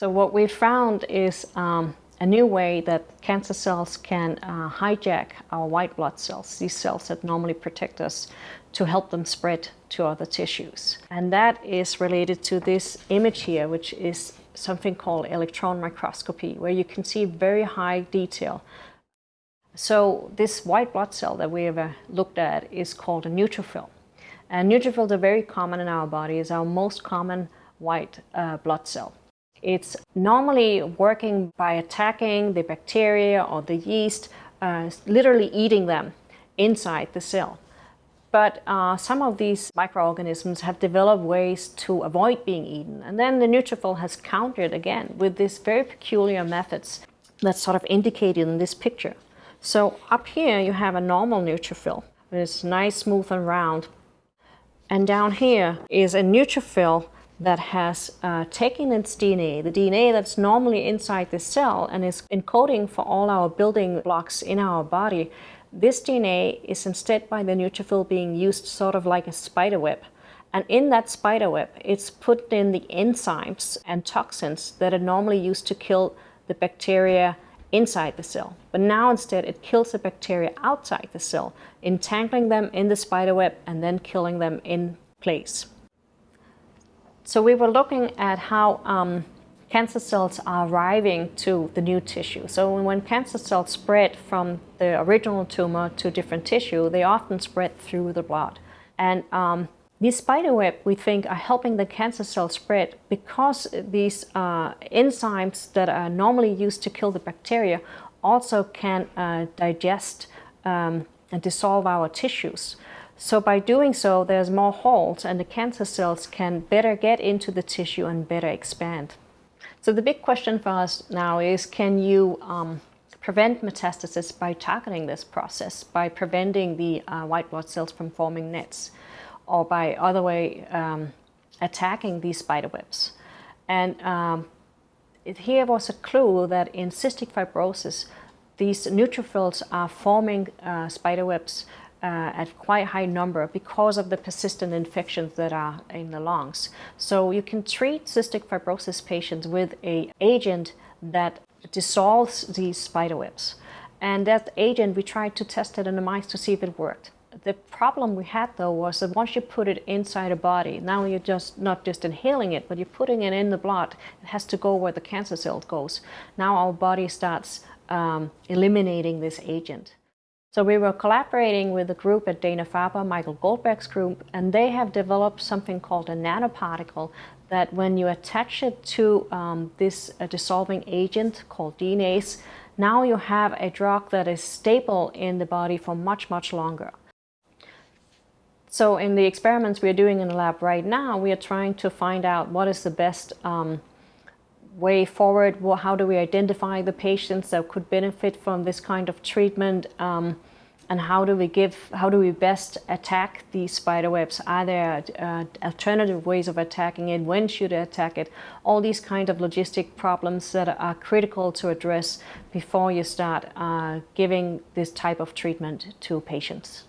So what we found is um, a new way that cancer cells can uh, hijack our white blood cells, these cells that normally protect us, to help them spread to other tissues. And that is related to this image here, which is something called electron microscopy, where you can see very high detail. So this white blood cell that we have looked at is called a neutrophil. And neutrophils are very common in our body, is our most common white uh, blood cell. It's normally working by attacking the bacteria or the yeast, uh, literally eating them inside the cell. But uh, some of these microorganisms have developed ways to avoid being eaten. And then the neutrophil has countered again with these very peculiar methods that's sort of indicated in this picture. So up here you have a normal neutrophil. It's nice, smooth and round. And down here is a neutrophil that has uh, taken its DNA, the DNA that's normally inside the cell and is encoding for all our building blocks in our body, this DNA is instead by the neutrophil being used sort of like a spider web. And in that spider web, it's put in the enzymes and toxins that are normally used to kill the bacteria inside the cell. But now instead it kills the bacteria outside the cell, entangling them in the spider web and then killing them in place. So we were looking at how um, cancer cells are arriving to the new tissue. So when cancer cells spread from the original tumor to different tissue, they often spread through the blood. And um, these spider web, we think, are helping the cancer cell spread because these uh, enzymes that are normally used to kill the bacteria also can uh, digest um, and dissolve our tissues. So by doing so, there's more holes and the cancer cells can better get into the tissue and better expand. So the big question for us now is, can you um, prevent metastasis by targeting this process, by preventing the uh, white blood cells from forming nets, or by other way um, attacking these spider webs? And um, it, here was a clue that in cystic fibrosis, these neutrophils are forming uh, spider webs uh, at quite high number because of the persistent infections that are in the lungs. So you can treat cystic fibrosis patients with a agent that dissolves these spider webs. And that agent, we tried to test it in the mice to see if it worked. The problem we had though was that once you put it inside a body, now you're just not just inhaling it, but you're putting it in the blood. It has to go where the cancer cell goes. Now our body starts um, eliminating this agent. So we were collaborating with a group at Dana-Farber, Michael Goldberg's group, and they have developed something called a nanoparticle that when you attach it to um, this uh, dissolving agent called DNase, now you have a drug that is stable in the body for much, much longer. So in the experiments we're doing in the lab right now, we are trying to find out what is the best um, way forward? Well, how do we identify the patients that could benefit from this kind of treatment? Um, and how do we give, how do we best attack these spider webs? Are there uh, alternative ways of attacking it? When should I attack it? All these kind of logistic problems that are critical to address before you start uh, giving this type of treatment to patients.